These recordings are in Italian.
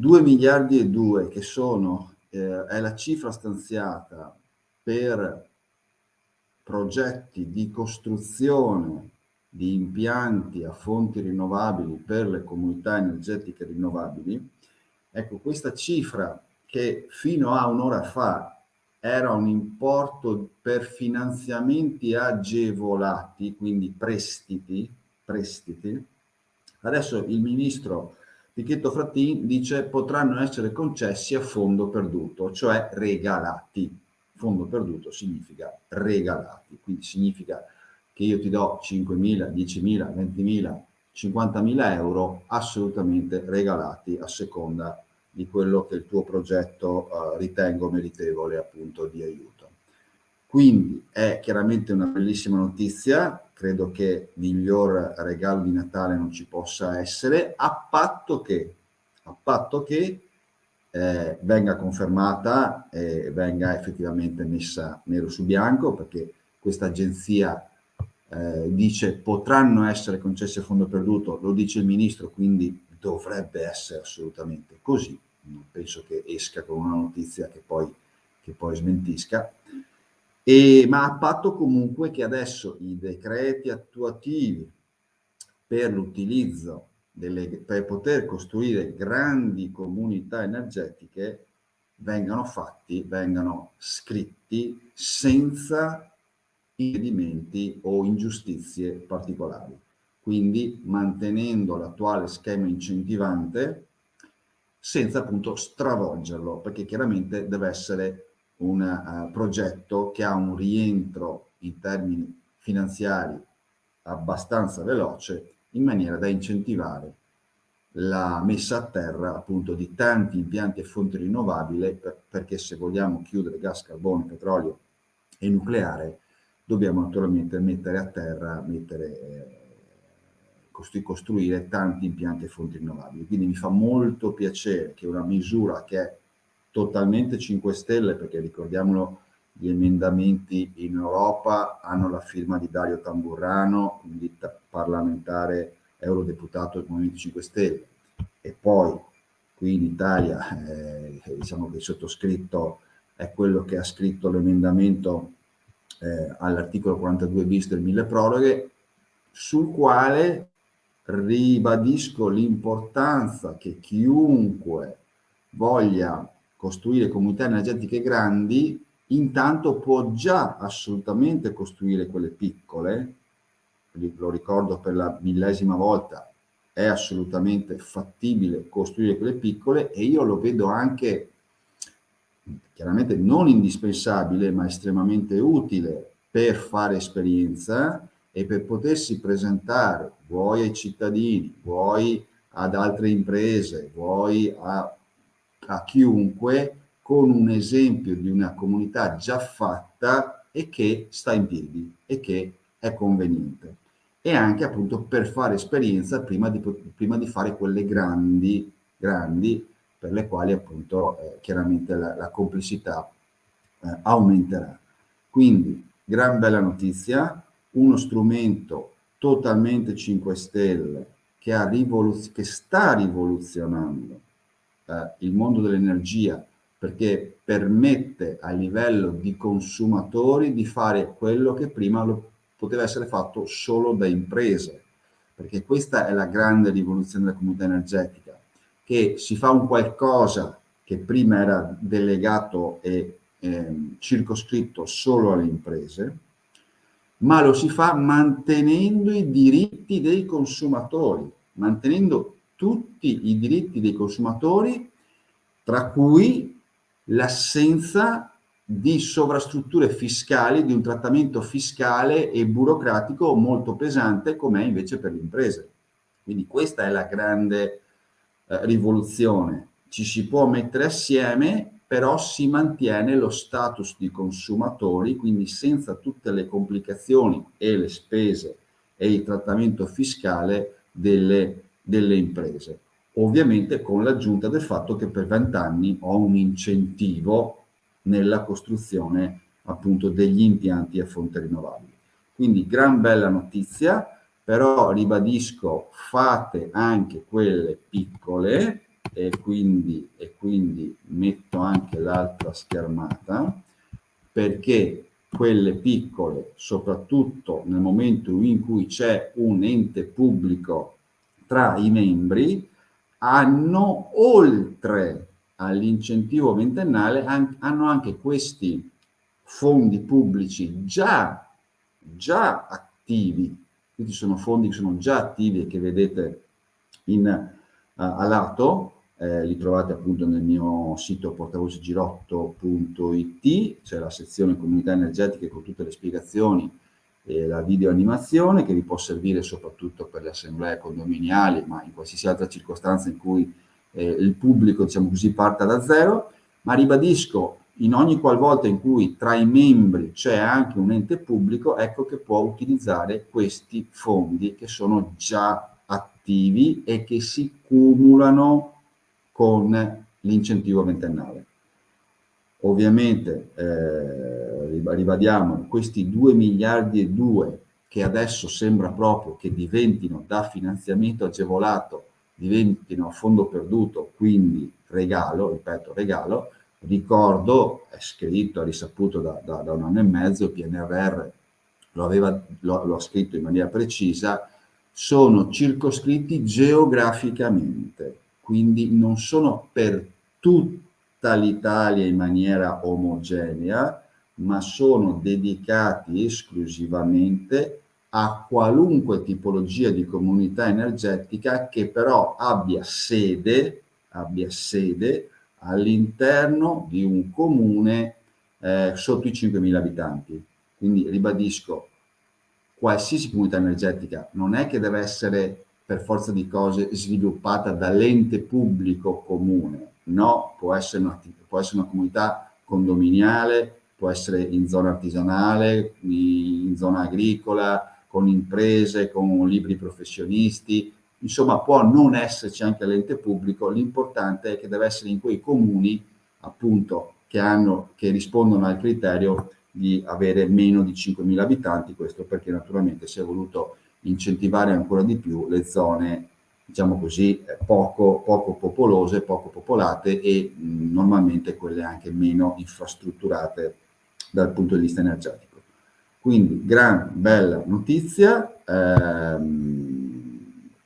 2 miliardi e 2 che sono, eh, è la cifra stanziata per progetti di costruzione di impianti a fonti rinnovabili per le comunità energetiche rinnovabili, ecco questa cifra che fino a un'ora fa era un importo per finanziamenti agevolati, quindi prestiti, prestiti. Adesso il ministro Pichetto Frattin dice potranno essere concessi a fondo perduto, cioè regalati. Fondo perduto significa regalati, quindi significa che io ti do 5.000, 10.000, 20.000, 50.000 euro assolutamente regalati a seconda di quello che il tuo progetto uh, ritengo meritevole appunto di aiuto. Quindi è chiaramente una bellissima notizia, credo che miglior regalo di Natale non ci possa essere, a patto che, a patto che eh, venga confermata e venga effettivamente messa nero su bianco, perché questa agenzia eh, dice potranno essere concessi a fondo perduto, lo dice il ministro, quindi dovrebbe essere assolutamente così, non penso che esca con una notizia che poi, che poi smentisca, e, ma a patto comunque che adesso i decreti attuativi per l'utilizzo per poter costruire grandi comunità energetiche vengano fatti, vengano scritti senza impedimenti o ingiustizie particolari. Quindi mantenendo l'attuale schema incentivante senza appunto stravolgerlo, perché chiaramente deve essere un uh, progetto che ha un rientro in termini finanziari abbastanza veloce in maniera da incentivare la messa a terra appunto di tanti impianti e fonti rinnovabili per, perché se vogliamo chiudere gas, carbone, petrolio e nucleare dobbiamo naturalmente mettere a terra, mettere eh, costruire tanti impianti e fonti rinnovabili. Quindi mi fa molto piacere che una misura che è totalmente 5 Stelle, perché ricordiamolo, gli emendamenti in Europa hanno la firma di Dario Tamburrano, quindi parlamentare eurodeputato del Movimento 5 Stelle, e poi qui in Italia eh, diciamo che il sottoscritto è quello che ha scritto l'emendamento eh, all'articolo 42 bis del mille proroghe, sul quale ribadisco l'importanza che chiunque voglia costruire comunità energetiche grandi intanto può già assolutamente costruire quelle piccole, lo ricordo per la millesima volta, è assolutamente fattibile costruire quelle piccole e io lo vedo anche chiaramente non indispensabile ma estremamente utile per fare esperienza e per potersi presentare vuoi ai cittadini, vuoi ad altre imprese, vuoi a, a chiunque con un esempio di una comunità già fatta e che sta in piedi e che è conveniente e anche appunto per fare esperienza prima di, prima di fare quelle grandi, grandi per le quali appunto eh, chiaramente la, la complessità eh, aumenterà. Quindi gran bella notizia, uno strumento totalmente 5 Stelle che, che sta rivoluzionando eh, il mondo dell'energia perché permette a livello di consumatori di fare quello che prima lo, poteva essere fatto solo da imprese, perché questa è la grande rivoluzione della comunità energetica, che si fa un qualcosa che prima era delegato e eh, circoscritto solo alle imprese, ma lo si fa mantenendo i diritti dei consumatori, mantenendo tutti i diritti dei consumatori, tra cui l'assenza di sovrastrutture fiscali, di un trattamento fiscale e burocratico molto pesante come è invece per le imprese. Quindi questa è la grande eh, rivoluzione. Ci si può mettere assieme però si mantiene lo status di consumatori, quindi senza tutte le complicazioni e le spese e il trattamento fiscale delle, delle imprese. Ovviamente con l'aggiunta del fatto che per 20 anni ho un incentivo nella costruzione appunto degli impianti a fonte rinnovabile. Quindi gran bella notizia, però ribadisco fate anche quelle piccole e quindi, e quindi metto anche l'altra schermata perché quelle piccole, soprattutto nel momento in cui c'è un ente pubblico tra i membri, hanno oltre all'incentivo ventennale hanno anche questi fondi pubblici già, già attivi, quindi sono fondi che sono già attivi e che vedete in, uh, a lato, eh, li trovate appunto nel mio sito portavocegirotto.it, c'è la sezione comunità energetiche con tutte le spiegazioni e la video animazione che vi può servire soprattutto per le assemblee condominiali, ma in qualsiasi altra circostanza in cui eh, il pubblico, diciamo così, parta da zero, ma ribadisco, in ogni qualvolta in cui tra i membri c'è anche un ente pubblico, ecco che può utilizzare questi fondi che sono già attivi e che si cumulano con l'incentivo ventennale. Ovviamente, eh, ribadiamo, questi 2 miliardi e 2 che adesso sembra proprio che diventino da finanziamento agevolato, diventino a fondo perduto, quindi regalo, ripeto regalo, ricordo, è scritto, è risaputo da, da, da un anno e mezzo, PNRR lo, aveva, lo, lo ha scritto in maniera precisa, sono circoscritti geograficamente quindi non sono per tutta l'Italia in maniera omogenea, ma sono dedicati esclusivamente a qualunque tipologia di comunità energetica che però abbia sede, abbia sede all'interno di un comune eh, sotto i 5.000 abitanti. Quindi ribadisco, qualsiasi comunità energetica non è che deve essere per forza di cose sviluppata dall'ente pubblico comune, no, può essere, una, può essere una comunità condominiale, può essere in zona artigianale, in zona agricola, con imprese, con libri professionisti, insomma può non esserci anche l'ente pubblico, l'importante è che deve essere in quei comuni appunto che, hanno, che rispondono al criterio di avere meno di 5.000 abitanti, questo perché naturalmente si è voluto incentivare ancora di più le zone diciamo così, poco, poco popolose, poco popolate e mh, normalmente quelle anche meno infrastrutturate dal punto di vista energetico. Quindi, gran bella notizia, ehm,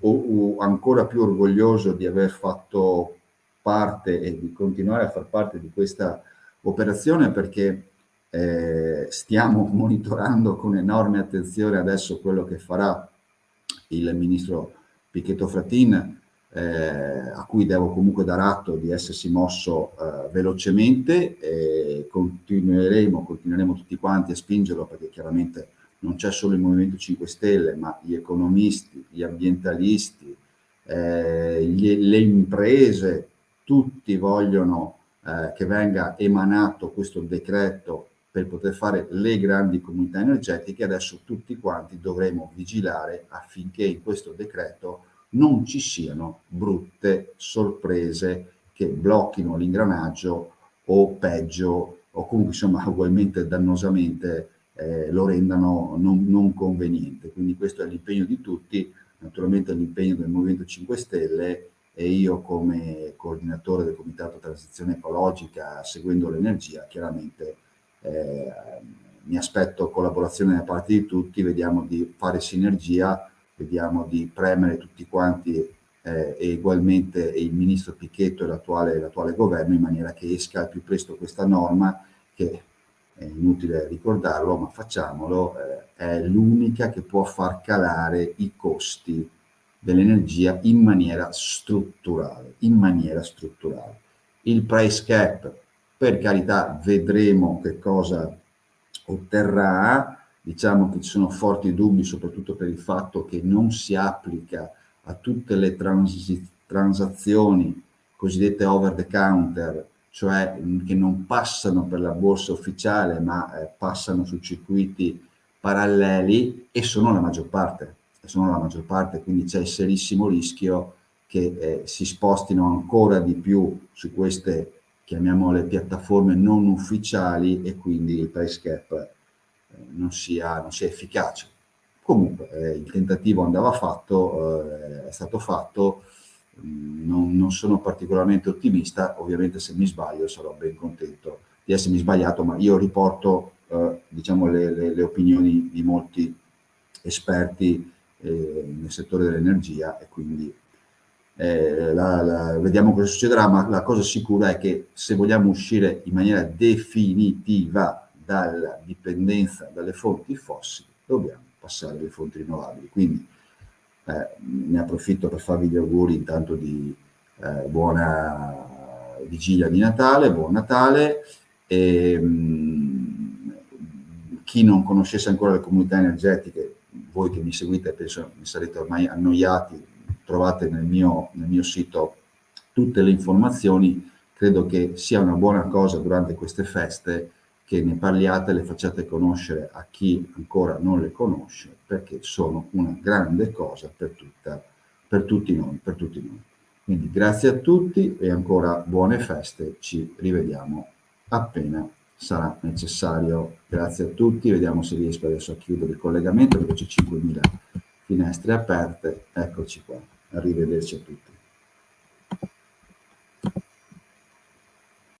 o, o ancora più orgoglioso di aver fatto parte e di continuare a far parte di questa operazione perché eh, stiamo monitorando con enorme attenzione adesso quello che farà il ministro Picchetto Fratin, eh, a cui devo comunque dar atto di essersi mosso eh, velocemente e continueremo, continueremo tutti quanti a spingerlo perché chiaramente non c'è solo il Movimento 5 Stelle, ma gli economisti, gli ambientalisti, eh, gli, le imprese, tutti vogliono eh, che venga emanato questo decreto per poter fare le grandi comunità energetiche, adesso tutti quanti dovremo vigilare affinché in questo decreto non ci siano brutte sorprese che blocchino l'ingranaggio o peggio o comunque insomma ugualmente dannosamente eh, lo rendano non, non conveniente. Quindi questo è l'impegno di tutti, naturalmente l'impegno del Movimento 5 Stelle e io come coordinatore del Comitato Transizione Ecologica seguendo l'energia chiaramente eh, mi aspetto collaborazione da parte di tutti, vediamo di fare sinergia, vediamo di premere tutti quanti eh, e ugualmente il ministro Picchetto e l'attuale governo in maniera che esca al più presto questa norma che è inutile ricordarlo ma facciamolo, eh, è l'unica che può far calare i costi dell'energia in maniera strutturale, in maniera strutturale. Il price cap per carità vedremo che cosa otterrà, diciamo che ci sono forti dubbi soprattutto per il fatto che non si applica a tutte le trans transazioni cosiddette over the counter, cioè che non passano per la borsa ufficiale ma eh, passano su circuiti paralleli e sono la maggior parte, sono la maggior parte, quindi c'è il serissimo rischio che eh, si spostino ancora di più su queste chiamiamole piattaforme non ufficiali e quindi il price cap eh, non, sia, non sia efficace. Comunque eh, il tentativo andava fatto, eh, è stato fatto, mm, non, non, sono particolarmente ottimista, ovviamente se mi sbaglio sarò ben contento di essermi sbagliato, ma io riporto eh, diciamo le, le, le, opinioni di molti esperti eh, nel settore dell'energia e quindi eh, la, la, vediamo cosa succederà, ma la cosa sicura è che se vogliamo uscire in maniera definitiva dalla dipendenza dalle fonti fossili, dobbiamo passare alle fonti rinnovabili. Quindi eh, ne approfitto per farvi gli auguri intanto di eh, buona vigilia di Natale, buon Natale. E, mh, mm, chi non conoscesse ancora le comunità energetiche, voi che mi seguite penso mi sarete ormai annoiati, trovate nel mio, nel mio sito tutte le informazioni, credo che sia una buona cosa durante queste feste che ne parliate, le facciate conoscere a chi ancora non le conosce, perché sono una grande cosa per, tutta, per tutti noi, per tutti noi. Quindi grazie a tutti e ancora buone feste, ci rivediamo appena sarà necessario. Grazie a tutti, vediamo se riesco adesso a chiudere il collegamento perché c'è 5.000 finestre aperte, eccoci qua, arrivederci a tutti.